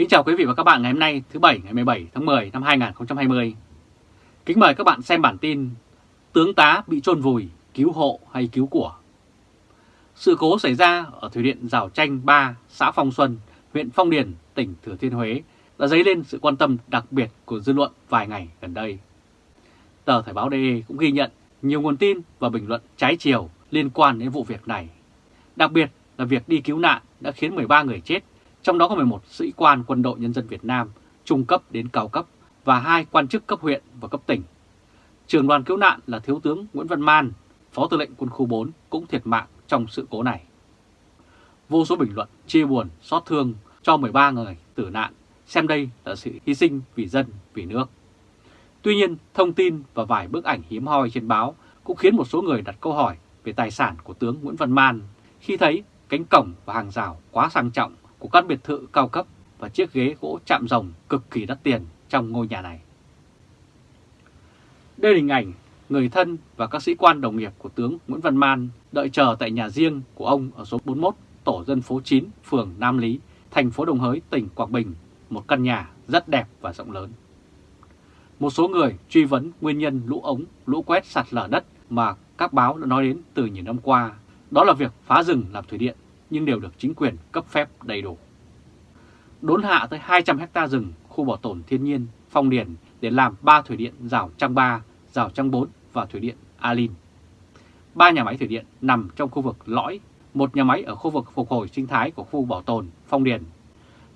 Kính chào quý vị và các bạn ngày hôm nay thứ Bảy ngày 17 tháng 10 năm 2020. Kính mời các bạn xem bản tin Tướng tá bị chôn vùi, cứu hộ hay cứu của. Sự cố xảy ra ở Thủy điện Rào Tranh 3, xã Phong Xuân, huyện Phong Điền, tỉnh Thừa Thiên Huế đã dấy lên sự quan tâm đặc biệt của dư luận vài ngày gần đây. Tờ Thời báo DE cũng ghi nhận nhiều nguồn tin và bình luận trái chiều liên quan đến vụ việc này. Đặc biệt là việc đi cứu nạn đã khiến 13 người chết trong đó có 11 sĩ quan quân đội nhân dân Việt Nam trung cấp đến cao cấp và hai quan chức cấp huyện và cấp tỉnh. trường đoàn cứu nạn là Thiếu tướng Nguyễn Văn Man, Phó Tư lệnh Quân khu 4 cũng thiệt mạng trong sự cố này. Vô số bình luận chia buồn, xót thương cho 13 người tử nạn, xem đây là sự hy sinh vì dân, vì nước. Tuy nhiên, thông tin và vài bức ảnh hiếm hoi trên báo cũng khiến một số người đặt câu hỏi về tài sản của tướng Nguyễn Văn Man khi thấy cánh cổng và hàng rào quá sang trọng của căn biệt thự cao cấp và chiếc ghế gỗ chạm rồng cực kỳ đắt tiền trong ngôi nhà này. Đây là hình ảnh người thân và các sĩ quan đồng nghiệp của tướng Nguyễn Văn Man đợi chờ tại nhà riêng của ông ở số 41 tổ dân phố 9, phường Nam Lý, thành phố Đồng Hới, tỉnh Quảng Bình, một căn nhà rất đẹp và rộng lớn. Một số người truy vấn nguyên nhân lũ ống, lũ quét sạt lở đất mà các báo đã nói đến từ nhiều năm qua, đó là việc phá rừng làm thủy điện nhưng đều được chính quyền cấp phép đầy đủ. Đốn hạ tới 200 hecta rừng khu bảo tồn thiên nhiên Phong Điền để làm 3 thủy điện rào Trăng 3, rào Trăng 4 và thủy điện Alin. Ba nhà máy thủy điện nằm trong khu vực lõi, một nhà máy ở khu vực phục hồi sinh thái của khu bảo tồn Phong Điền.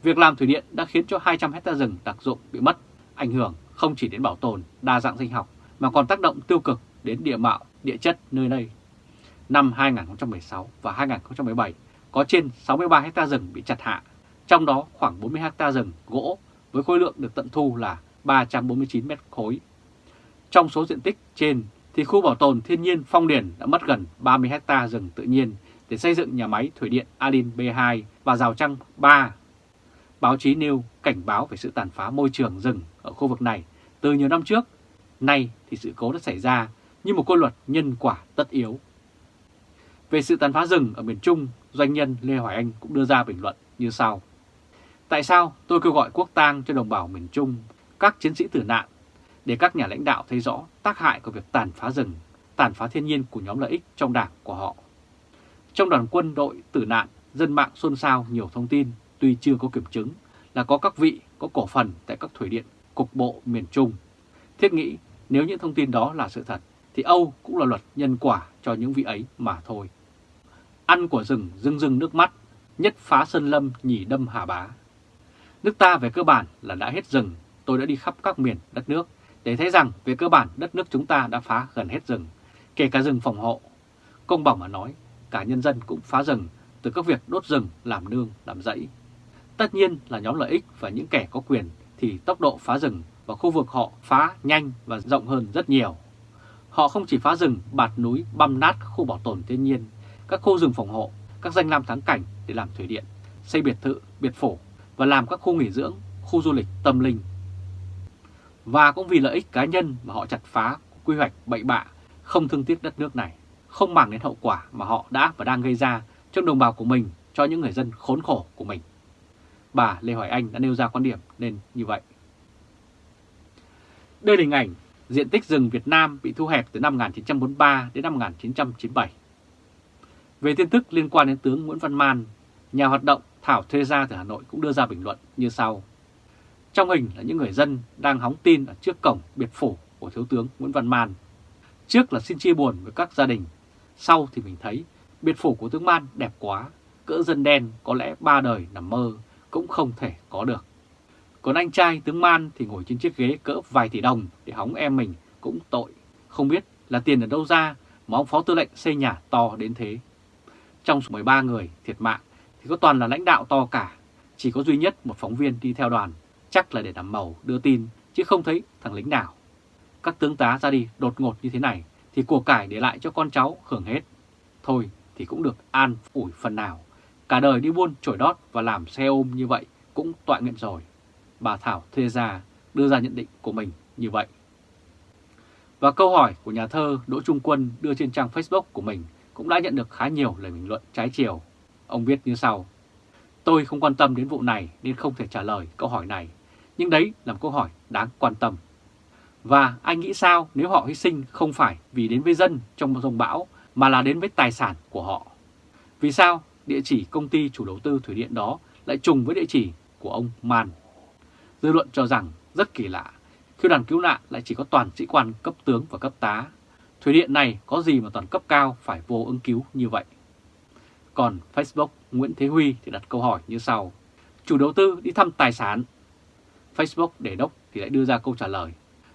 Việc làm thủy điện đã khiến cho 200 hecta rừng đặc dụng bị mất, ảnh hưởng không chỉ đến bảo tồn, đa dạng sinh học mà còn tác động tiêu cực đến địa mạo, địa chất nơi đây. Năm 2016 và 2017, có trên 63 hecta rừng bị chặt hạ, trong đó khoảng 40 hecta rừng gỗ với khối lượng được tận thu là 349 mét khối. Trong số diện tích trên thì khu bảo tồn thiên nhiên Phong Điền đã mất gần 30 hecta rừng tự nhiên để xây dựng nhà máy thủy điện Alin B2 và rào trăng 3. Báo chí nêu cảnh báo về sự tàn phá môi trường rừng ở khu vực này từ nhiều năm trước. Nay thì sự cố đã xảy ra như một quy luật nhân quả tất yếu. Về sự tàn phá rừng ở miền Trung doanh nhân Lê Hoài Anh cũng đưa ra bình luận như sau. Tại sao tôi kêu gọi quốc tang cho đồng bào miền Trung, các chiến sĩ tử nạn, để các nhà lãnh đạo thấy rõ tác hại của việc tàn phá rừng, tàn phá thiên nhiên của nhóm lợi ích trong đảng của họ. Trong đoàn quân đội tử nạn, dân mạng xôn xao nhiều thông tin tuy chưa có kiểm chứng là có các vị có cổ phần tại các thủy điện cục bộ miền Trung. Thiết nghĩ nếu những thông tin đó là sự thật thì Âu cũng là luật nhân quả cho những vị ấy mà thôi ăn của rừng rưng rưng nước mắt, nhất phá sơn lâm nhỉ đâm hà bá. Nước ta về cơ bản là đã hết rừng, tôi đã đi khắp các miền đất nước để thấy rằng về cơ bản đất nước chúng ta đã phá gần hết rừng, kể cả rừng phòng hộ. Công bằng mà nói, cả nhân dân cũng phá rừng từ các việc đốt rừng làm nương, làm rẫy. Tất nhiên là nhóm lợi ích và những kẻ có quyền thì tốc độ phá rừng và khu vực họ phá nhanh và rộng hơn rất nhiều. Họ không chỉ phá rừng, bạt núi, băm nát khu bảo tồn thiên nhiên các khu rừng phòng hộ, các danh lam thắng cảnh để làm thủy điện, xây biệt thự, biệt phủ và làm các khu nghỉ dưỡng, khu du lịch tâm linh. Và cũng vì lợi ích cá nhân mà họ chặt phá quy hoạch bậy bạ, không thương tiếc đất nước này, không màng đến hậu quả mà họ đã và đang gây ra trong đồng bào của mình cho những người dân khốn khổ của mình. Bà Lê Hoài Anh đã nêu ra quan điểm nên như vậy. Đây là hình ảnh diện tích rừng Việt Nam bị thu hẹp từ năm 1943 đến năm 1997. Về tin tức liên quan đến tướng Nguyễn Văn Man, nhà hoạt động Thảo Thuê Gia từ Hà Nội cũng đưa ra bình luận như sau. Trong hình là những người dân đang hóng tin ở trước cổng biệt phủ của Thiếu tướng Nguyễn Văn Man. Trước là xin chia buồn với các gia đình, sau thì mình thấy biệt phủ của tướng Man đẹp quá, cỡ dân đen có lẽ ba đời nằm mơ cũng không thể có được. Còn anh trai tướng Man thì ngồi trên chiếc ghế cỡ vài tỷ đồng để hóng em mình cũng tội, không biết là tiền ở đâu ra mà ông phó tư lệnh xây nhà to đến thế. Trong số 13 người thiệt mạng thì có toàn là lãnh đạo to cả, chỉ có duy nhất một phóng viên đi theo đoàn, chắc là để làm màu đưa tin, chứ không thấy thằng lính nào. Các tướng tá ra đi đột ngột như thế này thì của cải để lại cho con cháu hưởng hết. Thôi thì cũng được an ủi phần nào. Cả đời đi buôn trổi đót và làm xe ôm như vậy cũng tọa nguyện rồi. Bà Thảo thuê ra đưa ra nhận định của mình như vậy. Và câu hỏi của nhà thơ Đỗ Trung Quân đưa trên trang Facebook của mình cũng đã nhận được khá nhiều lời bình luận trái chiều. Ông viết như sau. Tôi không quan tâm đến vụ này nên không thể trả lời câu hỏi này, nhưng đấy là một câu hỏi đáng quan tâm. Và anh nghĩ sao nếu họ hy sinh không phải vì đến với dân trong một dòng bão mà là đến với tài sản của họ? Vì sao địa chỉ công ty chủ đầu tư thủy điện đó lại trùng với địa chỉ của ông Man? Dư luận cho rằng rất kỳ lạ, khi đoàn cứu nạn lại chỉ có toàn sĩ quan cấp tướng và cấp tá. Thủy điện này có gì mà toàn cấp cao phải vô ứng cứu như vậy? Còn Facebook Nguyễn Thế Huy thì đặt câu hỏi như sau. Chủ đầu tư đi thăm tài sản. Facebook để đốc thì lại đưa ra câu trả lời.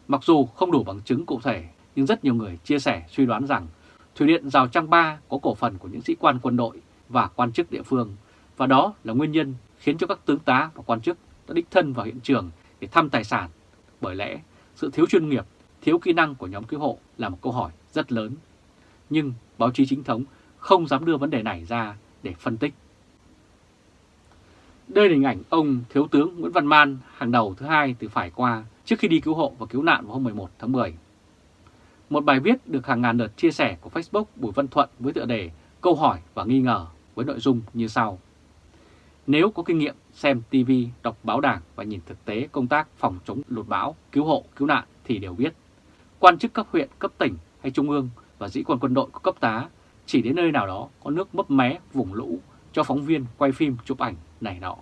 Mặc dù không đủ bằng chứng cụ thể, nhưng rất nhiều người chia sẻ suy đoán rằng Thủy điện Rào Trăng Ba có cổ phần của những sĩ quan quân đội và quan chức địa phương, và đó là nguyên nhân khiến cho các tướng tá và quan chức đã đích thân vào hiện trường để thăm tài sản. Bởi lẽ, sự thiếu chuyên nghiệp, thiếu kỹ năng của nhóm cứu hộ là một câu hỏi rất lớn. Nhưng báo chí chính thống không dám đưa vấn đề này ra để phân tích. Đây là hình ảnh ông Thiếu tướng Nguyễn Văn Man hàng đầu thứ hai từ phải qua trước khi đi cứu hộ và cứu nạn vào hôm 11 tháng 10. Một bài viết được hàng ngàn lượt chia sẻ của Facebook Bùi Văn Thuận với tựa đề Câu hỏi và nghi ngờ với nội dung như sau. Nếu có kinh nghiệm xem TV, đọc báo đảng và nhìn thực tế công tác phòng chống lụt bão, cứu hộ, cứu nạn thì đều biết. Quan chức cấp huyện, cấp tỉnh hay trung ương và dĩ quan quân đội có cấp tá chỉ đến nơi nào đó có nước mấp mé vùng lũ cho phóng viên quay phim chụp ảnh này nọ.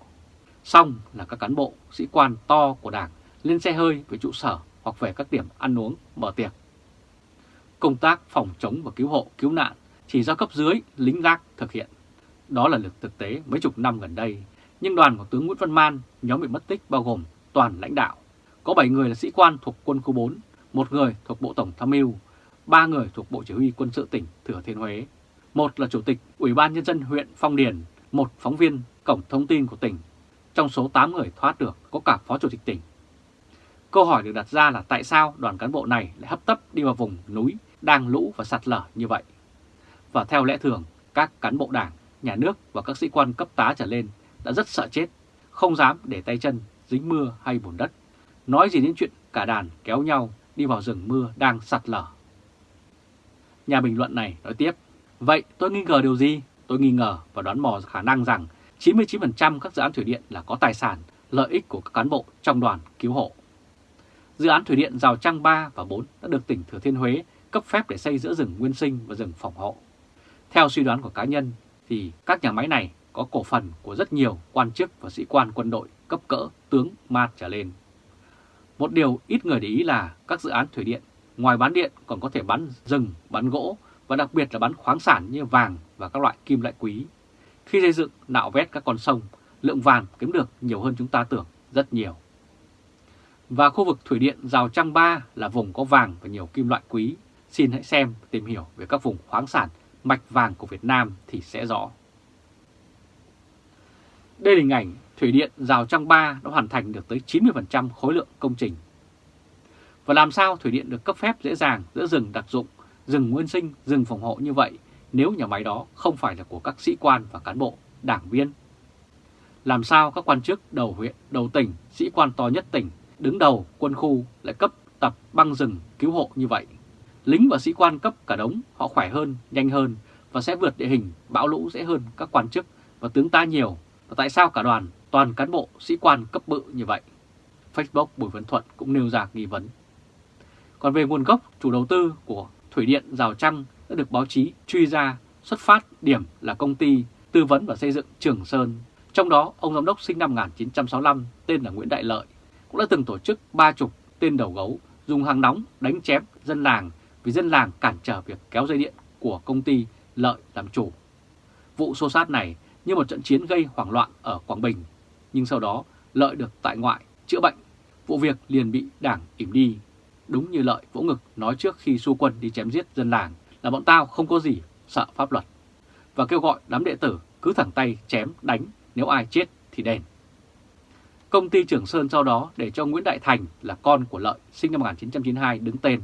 Xong là các cán bộ, sĩ quan to của đảng lên xe hơi về trụ sở hoặc về các điểm ăn uống, mở tiệc. Công tác phòng chống và cứu hộ, cứu nạn chỉ do cấp dưới, lính gác thực hiện. Đó là lực thực tế mấy chục năm gần đây, nhưng đoàn của tướng Nguyễn Văn Man, nhóm bị mất tích bao gồm toàn lãnh đạo. Có 7 người là sĩ quan thuộc quân khu 4, một người thuộc Bộ Tổng Tham mưu, ba người thuộc Bộ Chỉ huy Quân sự tỉnh Thừa Thiên Huế, một là Chủ tịch Ủy ban Nhân dân huyện Phong Điền, một phóng viên Cổng Thông tin của tỉnh. Trong số 8 người thoát được có cả Phó Chủ tịch tỉnh. Câu hỏi được đặt ra là tại sao đoàn cán bộ này lại hấp tấp đi vào vùng núi đang lũ và sạt lở như vậy? Và theo lẽ thường, các cán bộ đảng, nhà nước và các sĩ quan cấp tá trở lên đã rất sợ chết, không dám để tay chân dính mưa hay bùn đất. Nói gì đến chuyện cả đàn kéo nhau đi vào rừng mưa đang sạt lở. Nhà bình luận này nói tiếp, Vậy tôi nghi ngờ điều gì? Tôi nghi ngờ và đoán mò khả năng rằng 99% các dự án thủy điện là có tài sản, lợi ích của các cán bộ trong đoàn cứu hộ. Dự án thủy điện Rào Trăng 3 và 4 đã được tỉnh Thừa Thiên Huế cấp phép để xây giữa rừng nguyên sinh và rừng phòng hộ. Theo suy đoán của cá nhân thì các nhà máy này có cổ phần của rất nhiều quan chức và sĩ quan quân đội cấp cỡ tướng mát trở lên. Một điều ít người để ý là các dự án thủy điện ngoài bán điện còn có thể bán rừng, bán gỗ và đặc biệt là bán khoáng sản như vàng và các loại kim loại quý. Khi xây dựng nạo vét các con sông, lượng vàng kiếm được nhiều hơn chúng ta tưởng rất nhiều. Và khu vực thủy điện Rào Trăng Ba là vùng có vàng và nhiều kim loại quý. Xin hãy xem tìm hiểu về các vùng khoáng sản mạch vàng của Việt Nam thì sẽ rõ. Đây là hình ảnh thủy điện Rào Trăng Ba đã hoàn thành được tới 90% khối lượng công trình. Và làm sao thủy điện được cấp phép dễ dàng giữa rừng đặc dụng rừng nguyên sinh, rừng phòng hộ như vậy nếu nhà máy đó không phải là của các sĩ quan và cán bộ, đảng viên. Làm sao các quan chức đầu huyện, đầu tỉnh, sĩ quan to nhất tỉnh, đứng đầu quân khu lại cấp tập băng rừng cứu hộ như vậy? Lính và sĩ quan cấp cả đống, họ khỏe hơn, nhanh hơn và sẽ vượt địa hình, bão lũ dễ hơn các quan chức và tướng ta nhiều. Và tại sao cả đoàn, toàn cán bộ, sĩ quan cấp bự như vậy? Facebook Bùi Văn Thuận cũng nêu ra nghi vấn. Còn về nguồn gốc, chủ đầu tư của Thủy điện Rào Trăng đã được báo chí truy ra xuất phát điểm là công ty tư vấn và xây dựng Trường Sơn. Trong đó, ông giám đốc sinh năm 1965 tên là Nguyễn Đại Lợi cũng đã từng tổ chức ba chục tên đầu gấu dùng hàng nóng đánh chém dân làng vì dân làng cản trở việc kéo dây điện của công ty Lợi làm chủ. Vụ xô sát này như một trận chiến gây hoảng loạn ở Quảng Bình, nhưng sau đó Lợi được tại ngoại chữa bệnh, vụ việc liền bị đảng ỉm đi đúng như lợi vỗ ngực nói trước khi xu quân đi chém giết dân làng là bọn tao không có gì sợ pháp luật. Và kêu gọi đám đệ tử cứ thẳng tay chém đánh nếu ai chết thì đền. Công ty Trường Sơn sau đó để cho Nguyễn Đại Thành là con của Lợi sinh năm 1992 đứng tên.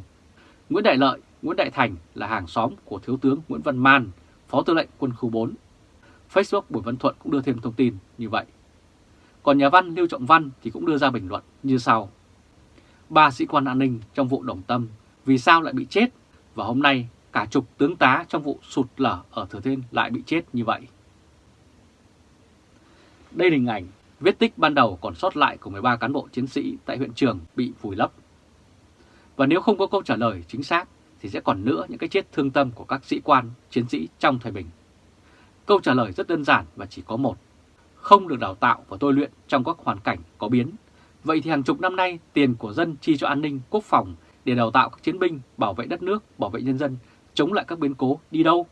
Nguyễn Đại Lợi, Nguyễn Đại Thành là hàng xóm của Thiếu tướng Nguyễn Văn Man, Phó Tư lệnh Quân khu 4. Facebook Bùi Văn Thuận cũng đưa thêm thông tin như vậy. Còn nhà văn Lưu Trọng Văn thì cũng đưa ra bình luận như sau ba sĩ quan an ninh trong vụ Đồng Tâm vì sao lại bị chết và hôm nay cả chục tướng tá trong vụ sụt lở ở Thừa Thiên lại bị chết như vậy. Đây là hình ảnh vết tích ban đầu còn sót lại của 13 cán bộ chiến sĩ tại huyện Trường bị vùi lấp. Và nếu không có câu trả lời chính xác thì sẽ còn nữa những cái chết thương tâm của các sĩ quan, chiến sĩ trong thời bình. Câu trả lời rất đơn giản và chỉ có một. Không được đào tạo và tôi luyện trong các hoàn cảnh có biến. Vậy thì hàng chục năm nay tiền của dân chi cho an ninh, quốc phòng để đào tạo các chiến binh, bảo vệ đất nước, bảo vệ nhân dân, chống lại các biến cố đi đâu?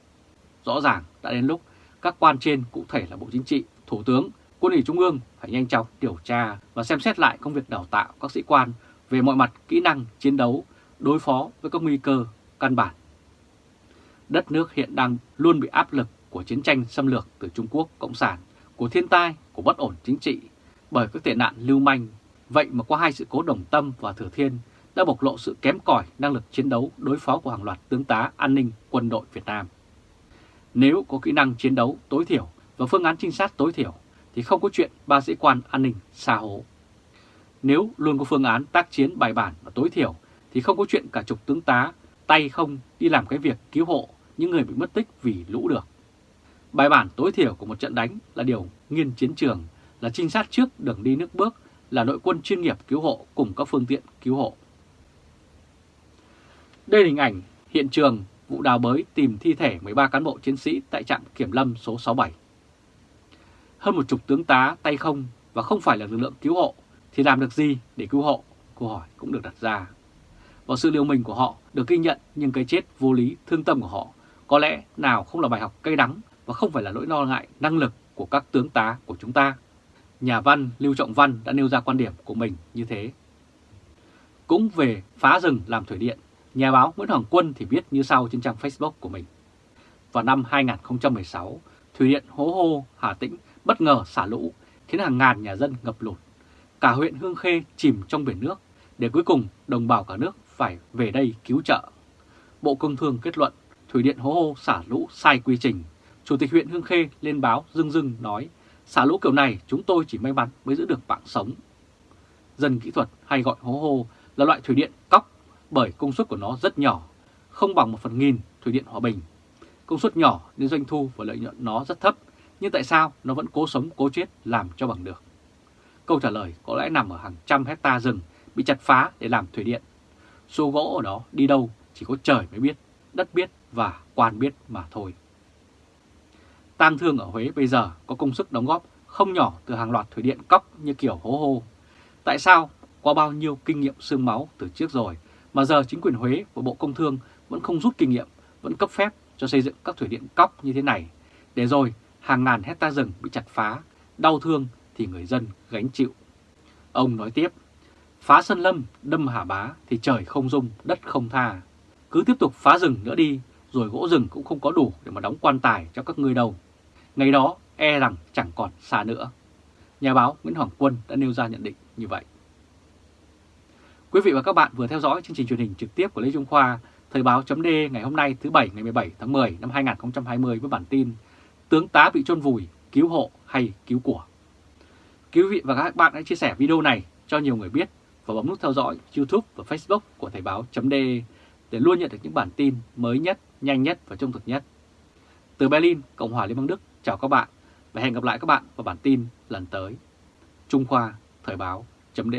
Rõ ràng đã đến lúc các quan trên cụ thể là Bộ Chính trị, Thủ tướng, Quân ủy Trung ương phải nhanh chóng điều tra và xem xét lại công việc đào tạo các sĩ quan về mọi mặt kỹ năng chiến đấu, đối phó với các nguy cơ căn bản. Đất nước hiện đang luôn bị áp lực của chiến tranh xâm lược từ Trung Quốc Cộng sản, của thiên tai, của bất ổn chính trị, bởi các tệ nạn lưu manh. Vậy mà qua hai sự cố đồng tâm và thừa thiên đã bộc lộ sự kém cỏi năng lực chiến đấu đối phó của hàng loạt tướng tá an ninh quân đội Việt Nam. Nếu có kỹ năng chiến đấu tối thiểu và phương án trinh sát tối thiểu thì không có chuyện ba sĩ quan an ninh xa hố. Nếu luôn có phương án tác chiến bài bản và tối thiểu thì không có chuyện cả chục tướng tá tay không đi làm cái việc cứu hộ những người bị mất tích vì lũ được. Bài bản tối thiểu của một trận đánh là điều nghiên chiến trường, là trinh sát trước đường đi nước bước, là đội quân chuyên nghiệp cứu hộ cùng các phương tiện cứu hộ. Đây là hình ảnh hiện trường vụ đào bới tìm thi thể 13 cán bộ chiến sĩ tại trạm kiểm lâm số 67. Hơn một chục tướng tá tay không và không phải là lực lượng cứu hộ thì làm được gì để cứu hộ? Câu hỏi cũng được đặt ra. Và sự liều mình của họ, được ghi nhận nhưng cái chết vô lý, thương tâm của họ có lẽ nào không là bài học cay đắng và không phải là nỗi lo ngại năng lực của các tướng tá của chúng ta. Nhà văn Lưu Trọng Văn đã nêu ra quan điểm của mình như thế. Cũng về phá rừng làm thủy điện, nhà báo Nguyễn Hoàng Quân thì viết như sau trên trang Facebook của mình. Vào năm 2016, Thủy điện Hố Hô, Hà Tĩnh bất ngờ xả lũ khiến hàng ngàn nhà dân ngập lụt. Cả huyện Hương Khê chìm trong biển nước, để cuối cùng đồng bào cả nước phải về đây cứu trợ. Bộ Công Thương kết luận Thủy điện Hố Hô xả lũ sai quy trình. Chủ tịch huyện Hương Khê lên báo dưng dưng nói xả lũ kiểu này chúng tôi chỉ may mắn mới giữ được mạng sống. Dân kỹ thuật hay gọi Hố Hô là loại thủy điện cóc bởi công suất của nó rất nhỏ, không bằng một phần nghìn thủy điện Hòa Bình. Công suất nhỏ nên doanh thu và lợi nhuận nó rất thấp, nhưng tại sao nó vẫn cố sống cố chết làm cho bằng được? Câu trả lời có lẽ nằm ở hàng trăm hecta rừng bị chặt phá để làm thủy điện. Số gỗ ở đó đi đâu chỉ có trời mới biết, đất biết và quan biết mà thôi. Tang thương ở Huế bây giờ có công sức đóng góp không nhỏ từ hàng loạt thủy điện cóc như kiểu hố hô. Tại sao qua bao nhiêu kinh nghiệm xương máu từ trước rồi mà giờ chính quyền Huế và Bộ Công Thương vẫn không rút kinh nghiệm, vẫn cấp phép cho xây dựng các thủy điện cóc như thế này, để rồi hàng ngàn hecta rừng bị chặt phá, đau thương thì người dân gánh chịu. Ông nói tiếp, phá sân lâm, đâm hà bá thì trời không dung, đất không tha. Cứ tiếp tục phá rừng nữa đi, rồi gỗ rừng cũng không có đủ để mà đóng quan tài cho các người đâu. Ngày đó e rằng chẳng còn xa nữa. Nhà báo Nguyễn Hoàng Quân đã nêu ra nhận định như vậy. Quý vị và các bạn vừa theo dõi chương trình truyền hình trực tiếp của Lê Trung Khoa, Thời báo chấm ngày hôm nay thứ Bảy ngày 17 tháng 10 năm 2020 với bản tin Tướng tá bị chôn vùi, cứu hộ hay cứu của. Quý vị và các bạn hãy chia sẻ video này cho nhiều người biết và bấm nút theo dõi YouTube và Facebook của Thời báo chấm để luôn nhận được những bản tin mới nhất, nhanh nhất và trung thực nhất. Từ Berlin, Cộng hòa Liên bang Đức, chào các bạn và hẹn gặp lại các bạn vào bản tin lần tới. Trung Khoa, Thời báo, chấm